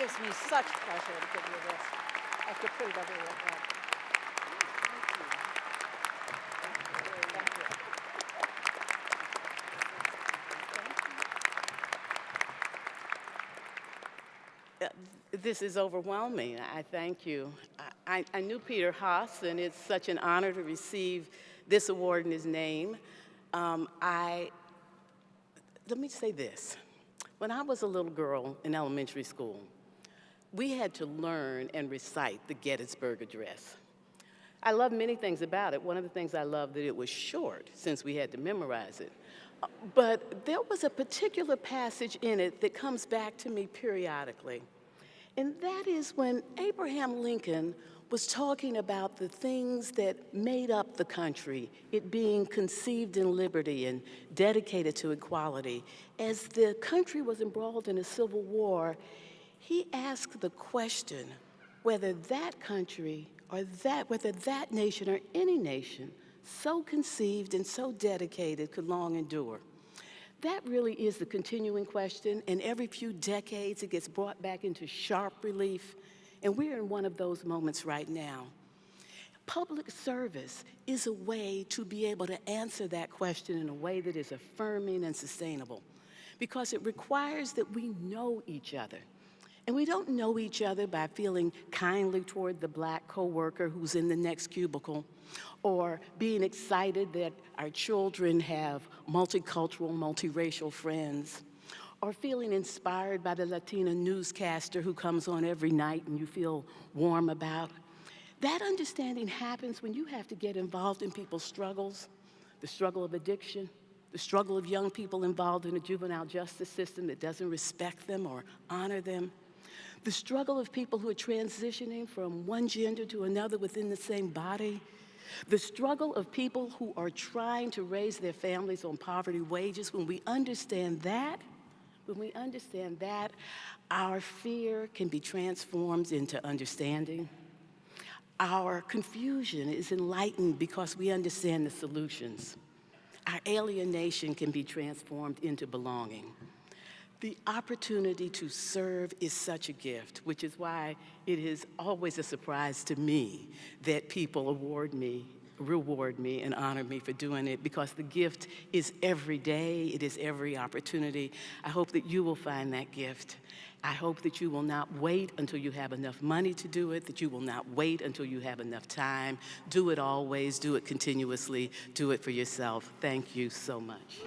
gives me such pleasure to give you this. I could put it. Uh, This is overwhelming. I thank you. I, I- I knew Peter Haas, and it's such an honor to receive this award in his name. Um, I, let me say this. When I was a little girl in elementary school, we had to learn and recite the Gettysburg Address. I love many things about it. One of the things I love that it was short, since we had to memorize it. Uh, But there was a particular passage in it that comes back to me periodically. And that is when Abraham Lincoln was talking about the things that made up the country, it being conceived in liberty and dedicated to equality. As the country was embroiled in a civil war, he asked the question whether that country or that, whether that nation or any nation so conceived and so dedicated could long endure. That really is the continuing question, and every few decades it gets brought back into sharp relief, and we're in one of those moments right now. Public service is a way to be able to answer that question in a way that is affirming and sustainable because it requires that we know each other. And we don't know each other by feeling kindly toward the black coworker who's in the next cubicle or being excited that our children have multicultural, multiracial friends or feeling inspired by the Latina newscaster who comes on every night and you feel warm about. That understanding happens when you have to get involved in people's struggles, the struggle of addiction, the struggle of young people involved in a juvenile justice system that doesn't respect them or honor them, the struggle of people who are transitioning from one gender to another within the same body, the struggle of people who are trying to raise their families on poverty wages. When we understand that, when we understand that, our fear can be transformed into understanding. Our confusion is enlightened because we understand the solutions. Our alienation can be transformed into belonging. The opportunity to serve is such a gift, which is why it is always a surprise to me that people award me, reward me, and honor me for doing it because the gift is every day, it is every opportunity. I hope that you will find that gift. I hope that you will not wait until you have enough money to do it, that you will not wait until you have enough time. Do it always, do it continuously, do it for yourself. Thank you so much.